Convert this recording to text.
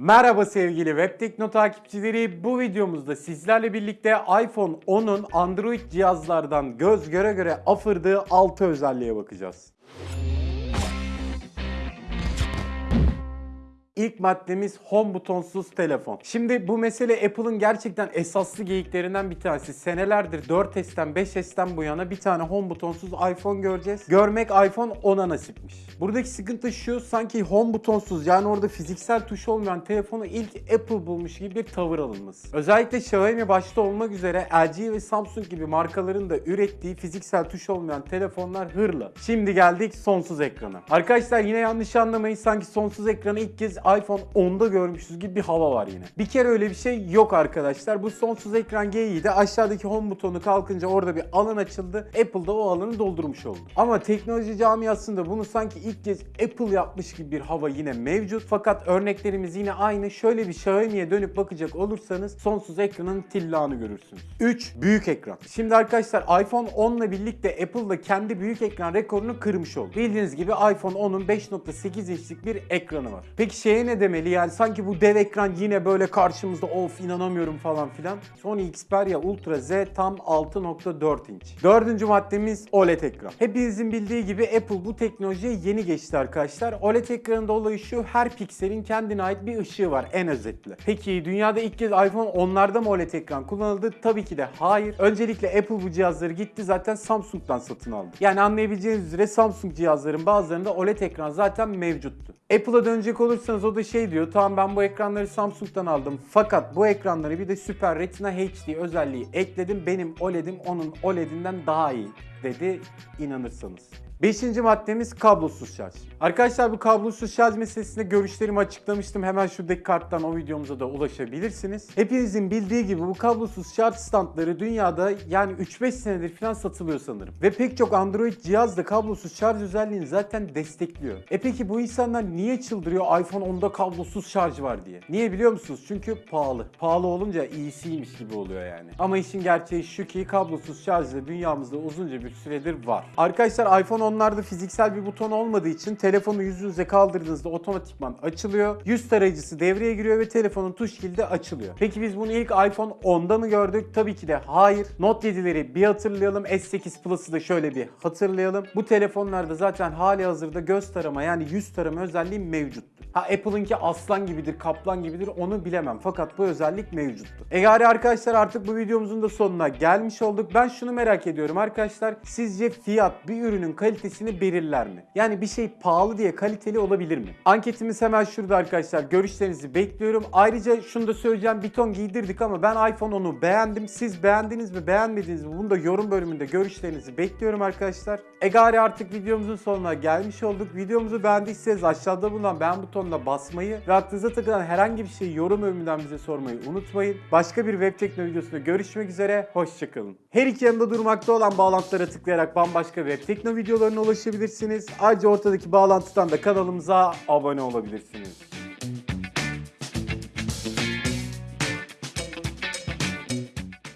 Merhaba sevgili Web Tekno takipçileri. Bu videomuzda sizlerle birlikte iPhone 10'un Android cihazlardan göz göre göre afırdığı 6 özelliğe bakacağız. İlk maddemiz home butonsuz telefon. Şimdi bu mesele Apple'ın gerçekten esaslı geyiklerinden bir tanesi. Senelerdir 4S'ten 5S'ten bu yana bir tane home butonsuz iPhone göreceğiz. Görmek iPhone 10'a nasipmiş. Buradaki sıkıntı şu sanki home butonsuz yani orada fiziksel tuş olmayan telefonu ilk Apple bulmuş gibi bir tavır alınması. Özellikle Xiaomi başta olmak üzere LG ve Samsung gibi markaların da ürettiği fiziksel tuş olmayan telefonlar hırla. Şimdi geldik sonsuz ekrana. Arkadaşlar yine yanlış anlamayın sanki sonsuz ekranı ilk kez iPhone 10'da görmüşüz gibi bir hava var yine. Bir kere öyle bir şey yok arkadaşlar. Bu sonsuz ekran geyiği de aşağıdaki home butonu kalkınca orada bir alan açıldı. Apple da o alanı doldurmuş oldu. Ama teknoloji camiasında bunu sanki ilk kez Apple yapmış gibi bir hava yine mevcut. Fakat örneklerimiz yine aynı. Şöyle bir Xiaomi'ye dönüp bakacak olursanız sonsuz ekranın tillağını görürsünüz. 3. Büyük ekran. Şimdi arkadaşlar iPhone 10 ile birlikte Apple da kendi büyük ekran rekorunu kırmış oldu. Bildiğiniz gibi iPhone 10'un 5.8 inçlik bir ekranı var. Peki şeye ne demeli yani sanki bu dev ekran yine böyle karşımızda of inanamıyorum falan filan. Sony Xperia Ultra Z tam 6.4 inç. Dördüncü maddemiz OLED ekran. Hepinizin bildiği gibi Apple bu teknolojiye yeni geçti arkadaşlar. OLED ekranında olayı şu her pikselin kendine ait bir ışığı var en özetle. Peki dünyada ilk kez iPhone 10'larda mı OLED ekran kullanıldı? Tabii ki de hayır. Öncelikle Apple bu cihazları gitti zaten Samsung'dan satın aldı. Yani anlayabileceğiniz üzere Samsung cihazların bazılarında OLED ekran zaten mevcuttu. Apple'a dönecek olursanız o da şey diyor tamam ben bu ekranları Samsung'dan aldım. Fakat bu ekranları bir de Super Retina HD özelliği ekledim. Benim OLED'im onun OLED'inden daha iyi. dedi inanırsanız. Beşinci maddemiz kablosuz şarj. Arkadaşlar bu kablosuz şarj meselesinde görüşlerimi açıklamıştım. Hemen şuradaki karttan o videomuza da ulaşabilirsiniz. Hepinizin bildiği gibi bu kablosuz şarj standları dünyada yani 3-5 senedir falan satılıyor sanırım. Ve pek çok Android cihaz da kablosuz şarj özelliğini zaten destekliyor. E peki bu insanlar niye çıldırıyor iPhone 10'da kablosuz şarj var diye? Niye biliyor musunuz? Çünkü pahalı. Pahalı olunca iyisiymiş gibi oluyor yani. Ama işin gerçeği şu ki kablosuz şarj da dünyamızda uzunca bir süredir var. Arkadaşlar iPhone onlarda fiziksel bir buton olmadığı için telefonu yüzünüze kaldırdığınızda otomatikman açılıyor. Yüz tarayıcısı devreye giriyor ve telefonun tuş kilidi açılıyor. Peki biz bunu ilk iPhone 10'da mı gördük? Tabii ki de hayır. Note 7'leri bir hatırlayalım. S8 Plus'ı da şöyle bir hatırlayalım. Bu telefonlarda zaten hali hazırda göz tarama yani yüz tarama özelliği mevcuttu. Ha Apple'ınki aslan gibidir, kaplan gibidir onu bilemem. Fakat bu özellik mevcuttu. E gari arkadaşlar artık bu videomuzun da sonuna gelmiş olduk. Ben şunu merak ediyorum arkadaşlar. Sizce fiyat bir ürünün kalitesini belirler mi? Yani bir şey pahalı diye kaliteli olabilir mi? Anketimiz hemen şurada arkadaşlar. Görüşlerinizi bekliyorum. Ayrıca şunu da söyleyeceğim. Bir ton giydirdik ama ben iPhone 10'u beğendim. Siz beğendiniz mi, beğenmediniz mi? Bunu da yorum bölümünde görüşlerinizi bekliyorum arkadaşlar. E gari artık videomuzun sonuna gelmiş olduk. Videomuzu beğendiyseniz aşağıda bulunan beğen butonuna basmayı ve aklınıza takılan herhangi bir şeyi yorum bölümünden bize sormayı unutmayın. Başka bir web tekno videosunda görüşmek üzere. Hoşçakalın. Her iki yanında durmakta olan bağlantılara tıklayarak bambaşka web tekno videolarına ulaşabilirsiniz. Ayrıca ortadaki bağlantıdan da kanalımıza abone olabilirsiniz.